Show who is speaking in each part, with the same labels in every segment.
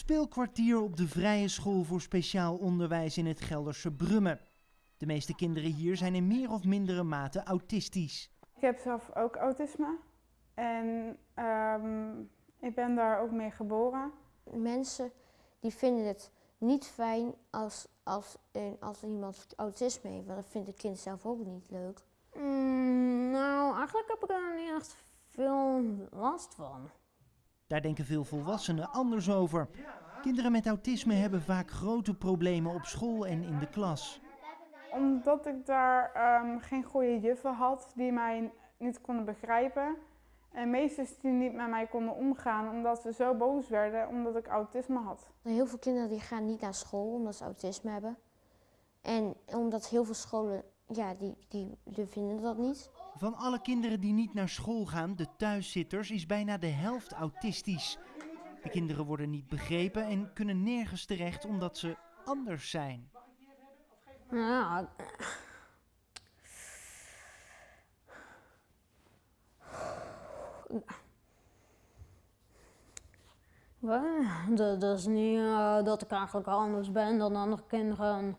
Speaker 1: Speelkwartier op de Vrije School voor Speciaal Onderwijs in het Gelderse Brummen. De meeste kinderen hier zijn in meer of mindere mate autistisch.
Speaker 2: Ik heb zelf ook autisme en ehm, ik ben daar ook mee geboren.
Speaker 3: Mensen die vinden het niet fijn als, als, als iemand autisme heeft, want dat vindt het kind zelf ook niet leuk.
Speaker 4: Mm, nou, eigenlijk heb ik er niet echt veel last van.
Speaker 1: Daar denken veel volwassenen anders over. Kinderen met autisme hebben vaak grote problemen op school en in de klas.
Speaker 2: Omdat ik daar ehm, geen goede juffen had die mij niet konden begrijpen. En meesters die niet met mij konden omgaan omdat ze zo boos werden omdat ik autisme had.
Speaker 3: Heel veel kinderen die gaan niet naar school omdat ze autisme hebben. En omdat heel veel scholen, ja, die, die, die vinden dat niet.
Speaker 1: Van alle kinderen die niet naar school gaan, de thuiszitters, is bijna de helft autistisch. De kinderen worden niet begrepen en kunnen nergens terecht omdat ze anders zijn.
Speaker 4: Ja, dat, is niet uh, dat ik eigenlijk anders ben dan andere kinderen.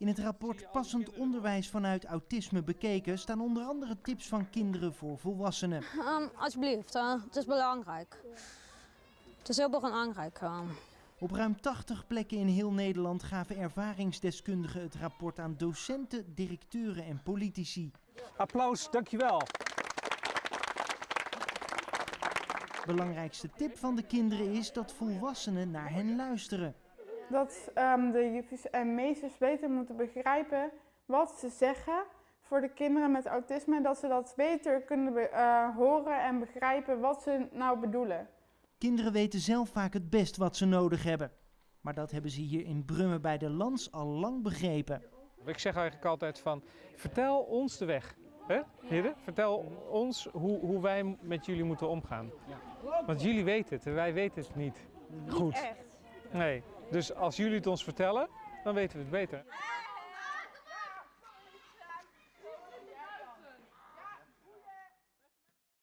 Speaker 1: In het rapport Passend onderwijs vanuit autisme bekeken staan onder andere tips van kinderen voor volwassenen.
Speaker 4: Um, alsjeblieft, uh, het is belangrijk. Het is heel belangrijk. Uh.
Speaker 1: Op ruim 80 plekken in heel Nederland gaven ervaringsdeskundigen het rapport aan docenten, directeuren en politici.
Speaker 5: Applaus, dankjewel.
Speaker 1: Belangrijkste tip van de kinderen is dat volwassenen naar hen luisteren.
Speaker 2: Dat um, de juffers en meesters beter moeten begrijpen wat ze zeggen voor de kinderen met autisme. Dat ze dat beter kunnen uh, horen en begrijpen wat ze nou bedoelen.
Speaker 1: Kinderen weten zelf vaak het best wat ze nodig hebben. Maar dat hebben ze hier in Brummen bij de Lans al lang begrepen.
Speaker 5: Ik zeg eigenlijk altijd van, vertel ons de weg. Hè? Vertel ons hoe, hoe wij met jullie moeten omgaan. Want jullie weten het en wij weten het niet goed.
Speaker 2: Echt.
Speaker 5: Nee, dus als jullie het ons vertellen, dan weten we het beter.